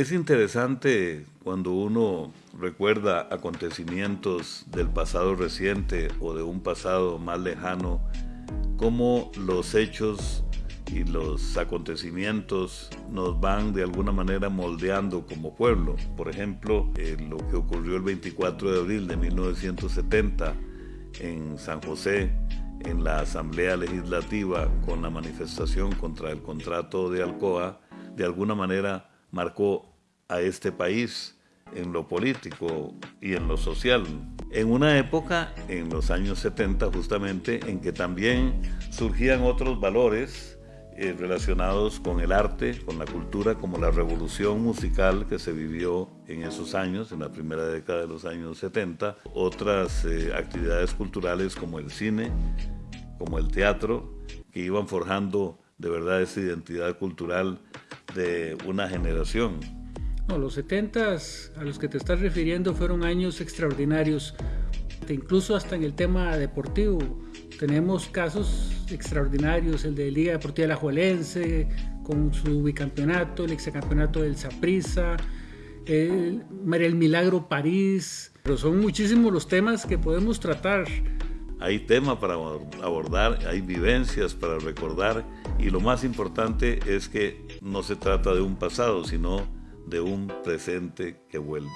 Es interesante cuando uno recuerda acontecimientos del pasado reciente o de un pasado más lejano, cómo los hechos y los acontecimientos nos van de alguna manera moldeando como pueblo. Por ejemplo, eh, lo que ocurrió el 24 de abril de 1970 en San José, en la Asamblea Legislativa, con la manifestación contra el contrato de Alcoa, de alguna manera marcó a este país en lo político y en lo social. En una época, en los años 70 justamente, en que también surgían otros valores eh, relacionados con el arte, con la cultura, como la revolución musical que se vivió en esos años, en la primera década de los años 70, otras eh, actividades culturales como el cine, como el teatro, que iban forjando de verdad esa identidad cultural de una generación. No, los 70 a los que te estás refiriendo fueron años extraordinarios, incluso hasta en el tema deportivo tenemos casos extraordinarios, el de Liga Deportiva La Juelense, con su bicampeonato, el exacampeonato del Saprissa, el, el Milagro París, pero son muchísimos los temas que podemos tratar. Hay tema para abordar, hay vivencias para recordar y lo más importante es que no se trata de un pasado, sino de un presente que vuelve.